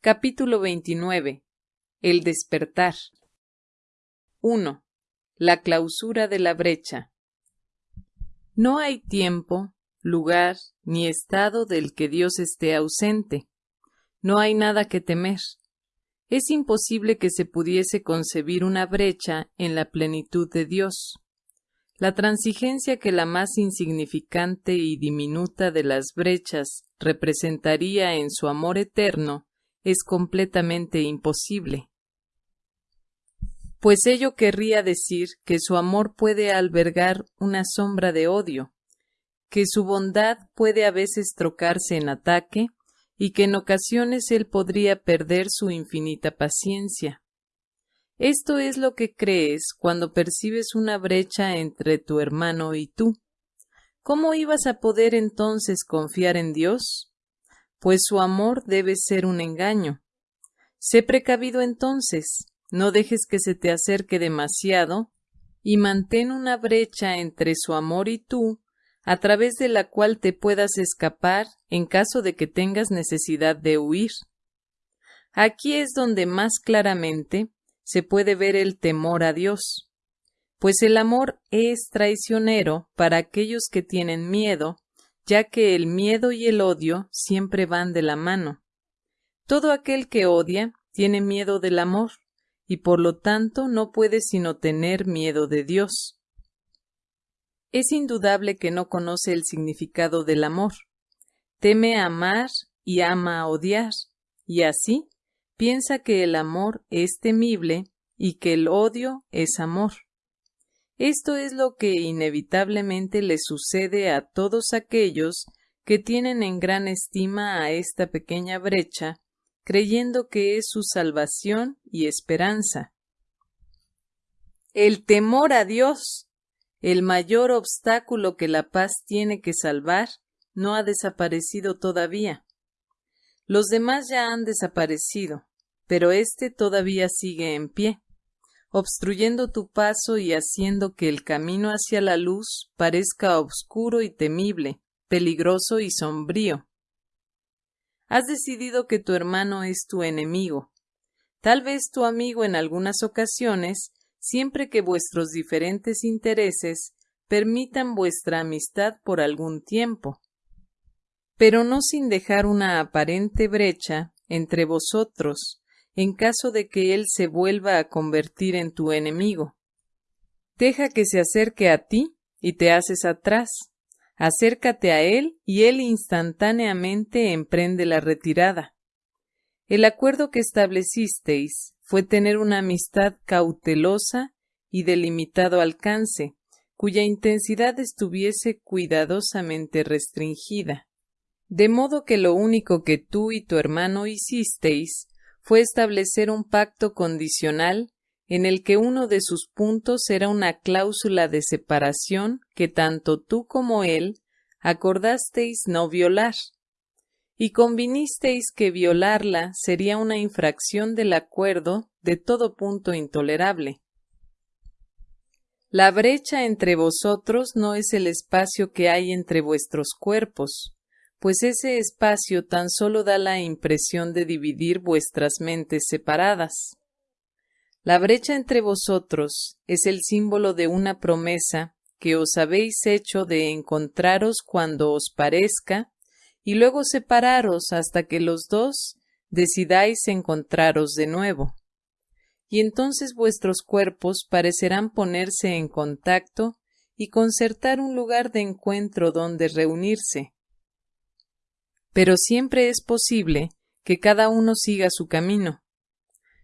Capítulo 29. El despertar. 1. La clausura de la brecha. No hay tiempo, lugar ni estado del que Dios esté ausente. No hay nada que temer. Es imposible que se pudiese concebir una brecha en la plenitud de Dios. La transigencia que la más insignificante y diminuta de las brechas representaría en su amor eterno es completamente imposible. Pues ello querría decir que su amor puede albergar una sombra de odio, que su bondad puede a veces trocarse en ataque y que en ocasiones él podría perder su infinita paciencia. Esto es lo que crees cuando percibes una brecha entre tu hermano y tú. ¿Cómo ibas a poder entonces confiar en Dios? Pues su amor debe ser un engaño. Sé precavido entonces, no dejes que se te acerque demasiado, y mantén una brecha entre su amor y tú, a través de la cual te puedas escapar en caso de que tengas necesidad de huir. Aquí es donde más claramente se puede ver el temor a Dios, pues el amor es traicionero para aquellos que tienen miedo ya que el miedo y el odio siempre van de la mano. Todo aquel que odia tiene miedo del amor, y por lo tanto no puede sino tener miedo de Dios. Es indudable que no conoce el significado del amor. Teme amar y ama odiar, y así piensa que el amor es temible y que el odio es amor. Esto es lo que inevitablemente le sucede a todos aquellos que tienen en gran estima a esta pequeña brecha, creyendo que es su salvación y esperanza. El temor a Dios, el mayor obstáculo que la paz tiene que salvar, no ha desaparecido todavía. Los demás ya han desaparecido, pero éste todavía sigue en pie obstruyendo tu paso y haciendo que el camino hacia la luz parezca oscuro y temible, peligroso y sombrío. Has decidido que tu hermano es tu enemigo, tal vez tu amigo en algunas ocasiones, siempre que vuestros diferentes intereses permitan vuestra amistad por algún tiempo, pero no sin dejar una aparente brecha entre vosotros, en caso de que él se vuelva a convertir en tu enemigo. Deja que se acerque a ti y te haces atrás. Acércate a él y él instantáneamente emprende la retirada. El acuerdo que establecisteis fue tener una amistad cautelosa y de limitado alcance, cuya intensidad estuviese cuidadosamente restringida. De modo que lo único que tú y tu hermano hicisteis fue establecer un pacto condicional en el que uno de sus puntos era una cláusula de separación que tanto tú como él acordasteis no violar, y convinisteis que violarla sería una infracción del acuerdo de todo punto intolerable. La brecha entre vosotros no es el espacio que hay entre vuestros cuerpos, pues ese espacio tan solo da la impresión de dividir vuestras mentes separadas. La brecha entre vosotros es el símbolo de una promesa que os habéis hecho de encontraros cuando os parezca y luego separaros hasta que los dos decidáis encontraros de nuevo. Y entonces vuestros cuerpos parecerán ponerse en contacto y concertar un lugar de encuentro donde reunirse, pero siempre es posible que cada uno siga su camino.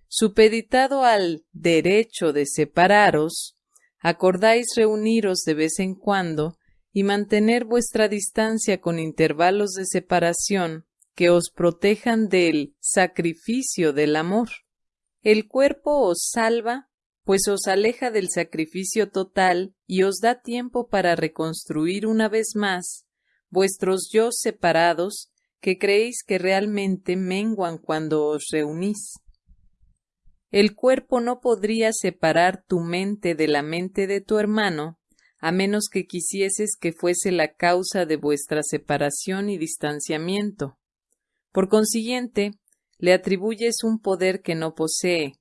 Supeditado al derecho de separaros, acordáis reuniros de vez en cuando y mantener vuestra distancia con intervalos de separación que os protejan del sacrificio del amor. El cuerpo os salva, pues os aleja del sacrificio total y os da tiempo para reconstruir una vez más vuestros yo separados que creéis que realmente menguan cuando os reunís. El cuerpo no podría separar tu mente de la mente de tu hermano, a menos que quisieses que fuese la causa de vuestra separación y distanciamiento. Por consiguiente, le atribuyes un poder que no posee.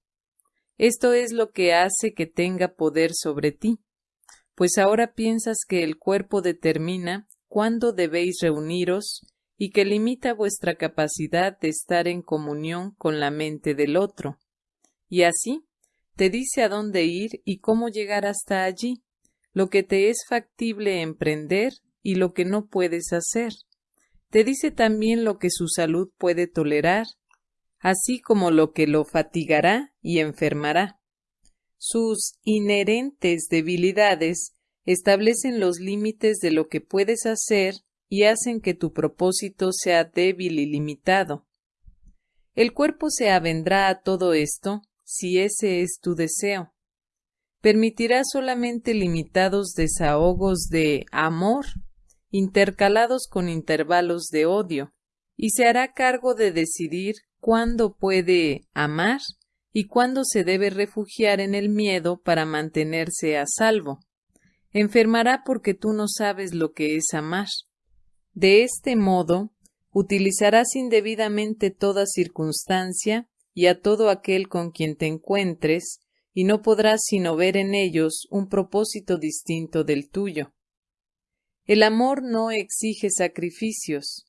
Esto es lo que hace que tenga poder sobre ti, pues ahora piensas que el cuerpo determina cuándo debéis reuniros y que limita vuestra capacidad de estar en comunión con la mente del otro. Y así te dice a dónde ir y cómo llegar hasta allí, lo que te es factible emprender y lo que no puedes hacer. Te dice también lo que su salud puede tolerar, así como lo que lo fatigará y enfermará. Sus inherentes debilidades establecen los límites de lo que puedes hacer y hacen que tu propósito sea débil y limitado. El cuerpo se avendrá a todo esto si ese es tu deseo. Permitirá solamente limitados desahogos de amor, intercalados con intervalos de odio, y se hará cargo de decidir cuándo puede amar y cuándo se debe refugiar en el miedo para mantenerse a salvo. Enfermará porque tú no sabes lo que es amar. De este modo, utilizarás indebidamente toda circunstancia y a todo aquel con quien te encuentres, y no podrás sino ver en ellos un propósito distinto del tuyo. El amor no exige sacrificios,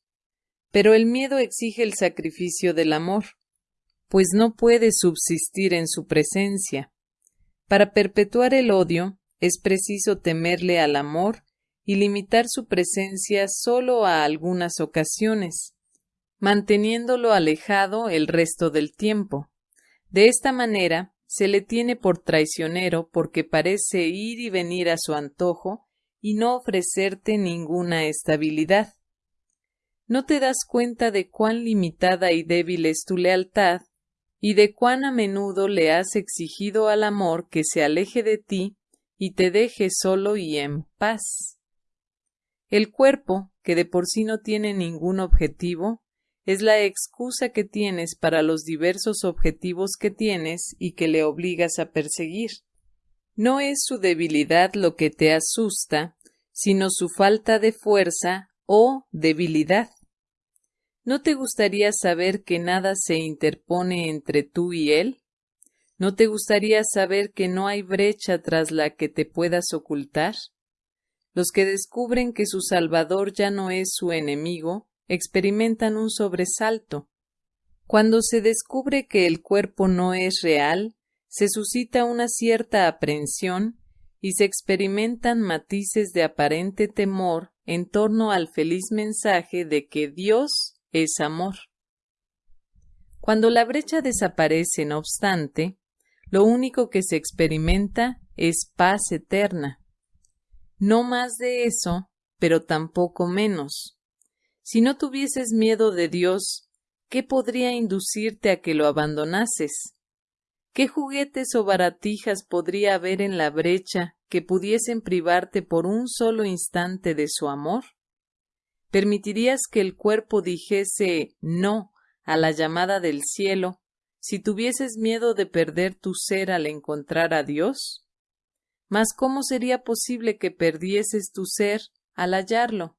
pero el miedo exige el sacrificio del amor, pues no puede subsistir en su presencia. Para perpetuar el odio es preciso temerle al amor y limitar su presencia solo a algunas ocasiones, manteniéndolo alejado el resto del tiempo. De esta manera, se le tiene por traicionero porque parece ir y venir a su antojo y no ofrecerte ninguna estabilidad. No te das cuenta de cuán limitada y débil es tu lealtad y de cuán a menudo le has exigido al amor que se aleje de ti y te deje solo y en paz. El cuerpo, que de por sí no tiene ningún objetivo, es la excusa que tienes para los diversos objetivos que tienes y que le obligas a perseguir. No es su debilidad lo que te asusta, sino su falta de fuerza o debilidad. ¿No te gustaría saber que nada se interpone entre tú y él? ¿No te gustaría saber que no hay brecha tras la que te puedas ocultar? Los que descubren que su Salvador ya no es su enemigo, experimentan un sobresalto. Cuando se descubre que el cuerpo no es real, se suscita una cierta aprensión y se experimentan matices de aparente temor en torno al feliz mensaje de que Dios es amor. Cuando la brecha desaparece, no obstante, lo único que se experimenta es paz eterna. No más de eso, pero tampoco menos. Si no tuvieses miedo de Dios, ¿qué podría inducirte a que lo abandonases? ¿Qué juguetes o baratijas podría haber en la brecha que pudiesen privarte por un solo instante de su amor? ¿Permitirías que el cuerpo dijese no a la llamada del cielo si tuvieses miedo de perder tu ser al encontrar a Dios? Mas ¿cómo sería posible que perdieses tu ser al hallarlo?